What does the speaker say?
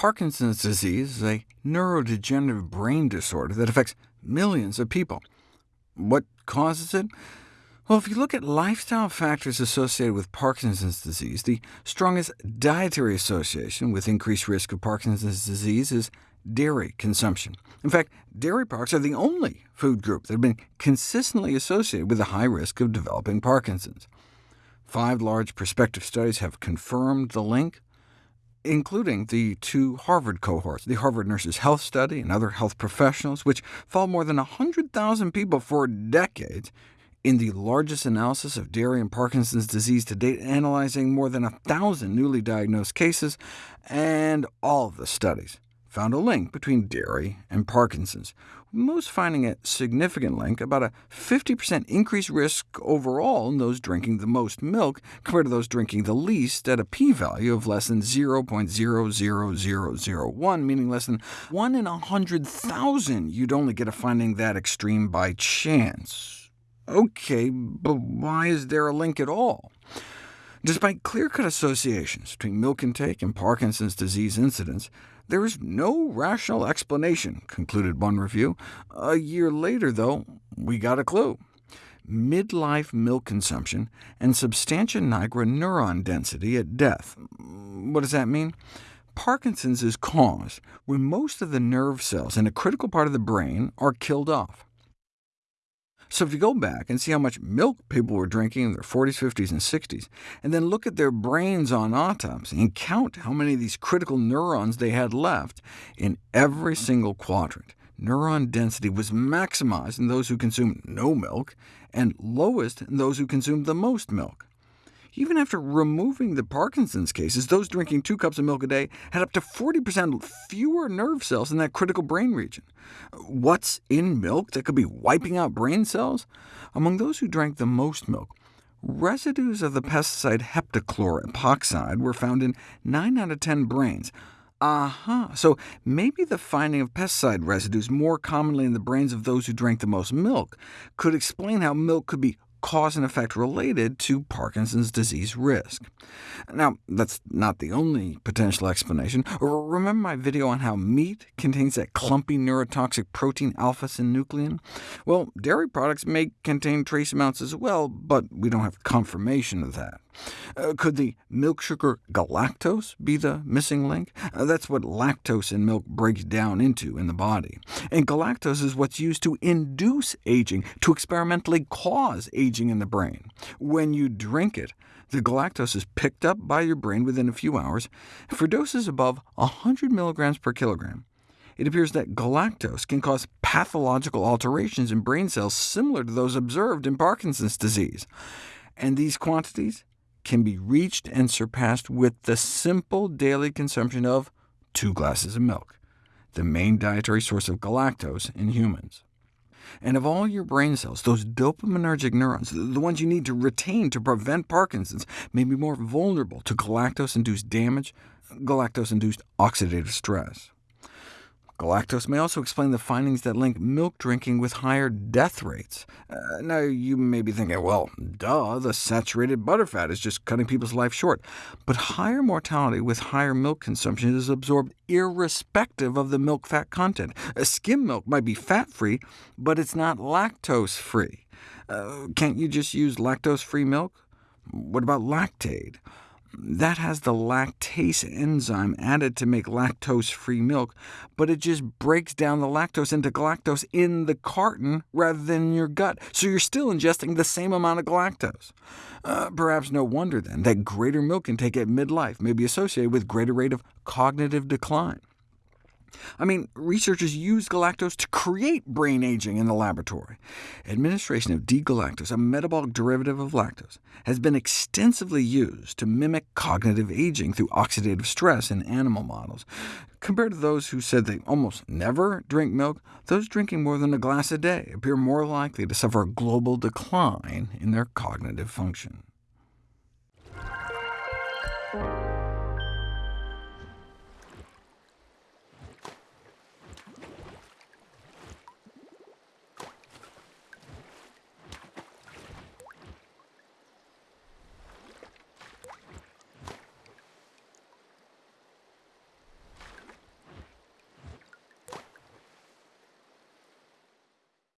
Parkinson's disease is a neurodegenerative brain disorder that affects millions of people. What causes it? Well, if you look at lifestyle factors associated with Parkinson's disease, the strongest dietary association with increased risk of Parkinson's disease is dairy consumption. In fact, dairy products are the only food group that have been consistently associated with a high risk of developing Parkinson's. Five large prospective studies have confirmed the link including the two Harvard cohorts, the Harvard Nurses Health Study and other health professionals, which followed more than 100,000 people for decades in the largest analysis of dairy and Parkinson's disease to date, analyzing more than 1,000 newly diagnosed cases, and all of the studies found a link between dairy and Parkinson's, most finding a significant link, about a 50% increased risk overall in those drinking the most milk compared to those drinking the least, at a p-value of less than 0.00001, meaning less than 1 in 100,000 you'd only get a finding that extreme by chance. OK, but why is there a link at all? Despite clear-cut associations between milk intake and Parkinson's disease incidence, there is no rational explanation, concluded one review. A year later, though, we got a clue. Midlife milk consumption and substantia nigra neuron density at death. What does that mean? Parkinson's is caused when most of the nerve cells in a critical part of the brain are killed off. So if you go back and see how much milk people were drinking in their 40s, 50s, and 60s, and then look at their brains on autopsy and count how many of these critical neurons they had left, in every single quadrant, neuron density was maximized in those who consumed no milk, and lowest in those who consumed the most milk. Even after removing the Parkinson's cases, those drinking two cups of milk a day had up to 40% fewer nerve cells in that critical brain region. What's in milk that could be wiping out brain cells? Among those who drank the most milk, residues of the pesticide heptachlor epoxide were found in 9 out of 10 brains. Aha, uh -huh. so maybe the finding of pesticide residues more commonly in the brains of those who drank the most milk could explain how milk could be cause and effect related to Parkinson's disease risk. Now, that's not the only potential explanation. Remember my video on how meat contains that clumpy neurotoxic protein alpha-synuclein? Well, dairy products may contain trace amounts as well, but we don't have confirmation of that. Uh, could the milk sugar galactose be the missing link? Uh, that's what lactose in milk breaks down into in the body. And galactose is what's used to induce aging, to experimentally cause aging in the brain. When you drink it, the galactose is picked up by your brain within a few hours. For doses above 100 mg per kilogram, it appears that galactose can cause pathological alterations in brain cells similar to those observed in Parkinson's disease. And these quantities can be reached and surpassed with the simple daily consumption of two glasses of milk, the main dietary source of galactose in humans. And of all your brain cells, those dopaminergic neurons, the ones you need to retain to prevent Parkinson's, may be more vulnerable to galactose-induced damage, galactose-induced oxidative stress. Galactose may also explain the findings that link milk drinking with higher death rates. Uh, now, you may be thinking, well, duh, the saturated butterfat is just cutting people's life short. But higher mortality with higher milk consumption is absorbed irrespective of the milk fat content. Uh, skim milk might be fat-free, but it's not lactose-free. Uh, can't you just use lactose-free milk? What about Lactaid? That has the lactase enzyme added to make lactose-free milk, but it just breaks down the lactose into galactose in the carton rather than in your gut, so you're still ingesting the same amount of galactose. Uh, perhaps no wonder, then, that greater milk intake at midlife may be associated with greater rate of cognitive decline. I mean, researchers use galactose to create brain aging in the laboratory. Administration of D-galactose, a metabolic derivative of lactose, has been extensively used to mimic cognitive aging through oxidative stress in animal models. Compared to those who said they almost never drink milk, those drinking more than a glass a day appear more likely to suffer a global decline in their cognitive function.